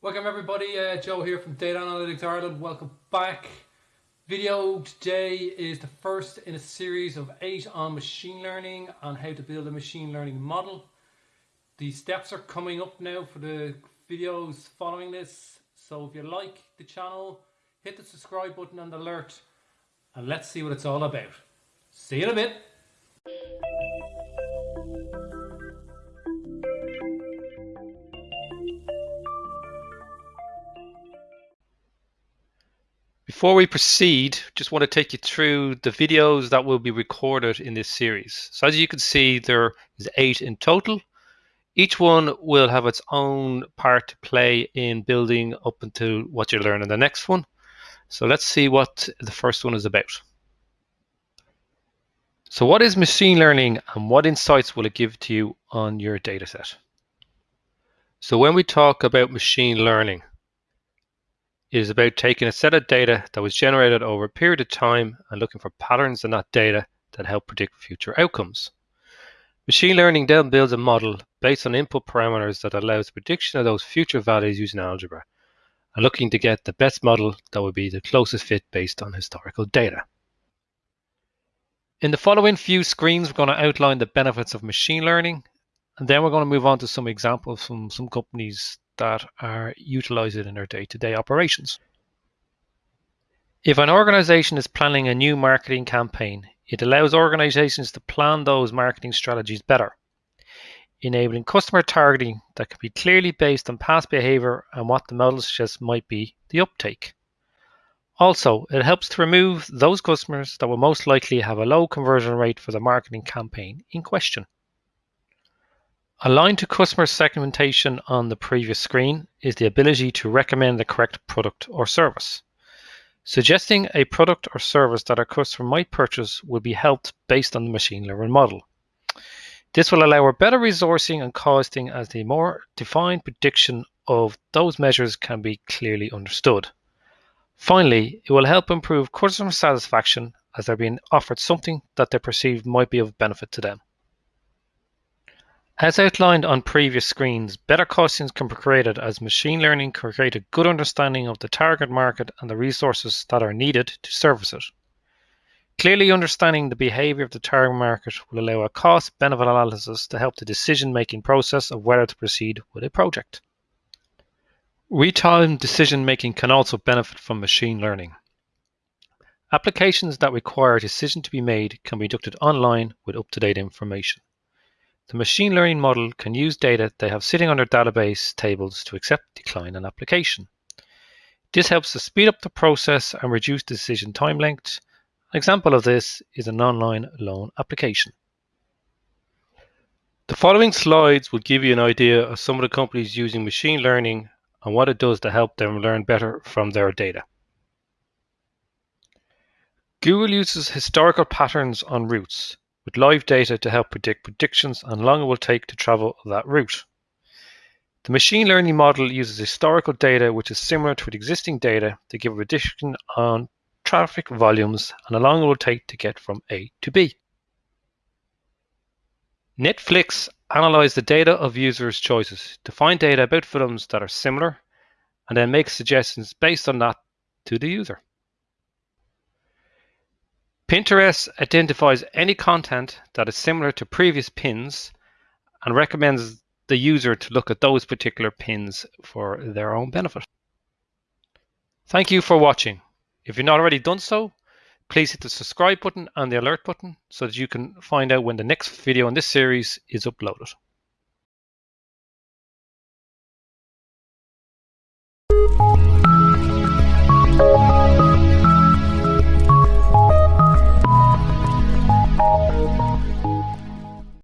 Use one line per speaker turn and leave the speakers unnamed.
Welcome everybody, uh, Joe here from Data Analytics Ireland. Welcome back. Video today is the first in a series of eight on machine learning on how to build a machine learning model. The steps are coming up now for the videos following this. So if you like the channel, hit the subscribe button and alert and let's see what it's all about. See you in a bit. Before we proceed, just want to take you through the videos that will be recorded in this series. So as you can see, there is eight in total. Each one will have its own part to play in building up into what you learn in the next one. So let's see what the first one is about. So what is machine learning and what insights will it give to you on your dataset? So when we talk about machine learning, it is about taking a set of data that was generated over a period of time and looking for patterns in that data that help predict future outcomes. Machine learning then builds a model based on input parameters that allows prediction of those future values using algebra and looking to get the best model that would be the closest fit based on historical data. In the following few screens, we're going to outline the benefits of machine learning, and then we're going to move on to some examples from some companies that are utilized in their day-to-day operations. If an organization is planning a new marketing campaign, it allows organizations to plan those marketing strategies better, enabling customer targeting that can be clearly based on past behavior and what the model suggests might be the uptake. Also, it helps to remove those customers that will most likely have a low conversion rate for the marketing campaign in question. Aligned to customer segmentation on the previous screen is the ability to recommend the correct product or service. Suggesting a product or service that a customer might purchase will be helped based on the machine learning model. This will allow a better resourcing and costing as the more defined prediction of those measures can be clearly understood. Finally, it will help improve customer satisfaction as they're being offered something that they perceive might be of benefit to them. As outlined on previous screens, better costings can be created as machine learning can create a good understanding of the target market and the resources that are needed to service it. Clearly understanding the behavior of the target market will allow a cost-benefit analysis to help the decision-making process of whether to proceed with a project. Real-time decision-making can also benefit from machine learning. Applications that require a decision to be made can be conducted online with up-to-date information. The machine learning model can use data they have sitting on their database tables to accept, decline an application. This helps to speed up the process and reduce decision time length. An example of this is an online loan application. The following slides will give you an idea of some of the companies using machine learning and what it does to help them learn better from their data. Google uses historical patterns on routes with live data to help predict predictions on how long it will take to travel that route. The machine learning model uses historical data which is similar to existing data to give a prediction on traffic volumes and how long it will take to get from A to B. Netflix analyzes the data of users' choices to find data about films that are similar and then makes suggestions based on that to the user. Pinterest identifies any content that is similar to previous pins and recommends the user to look at those particular pins for their own benefit. Thank you for watching. If you've not already done so, please hit the subscribe button and the alert button so that you can find out when the next video in this series is uploaded.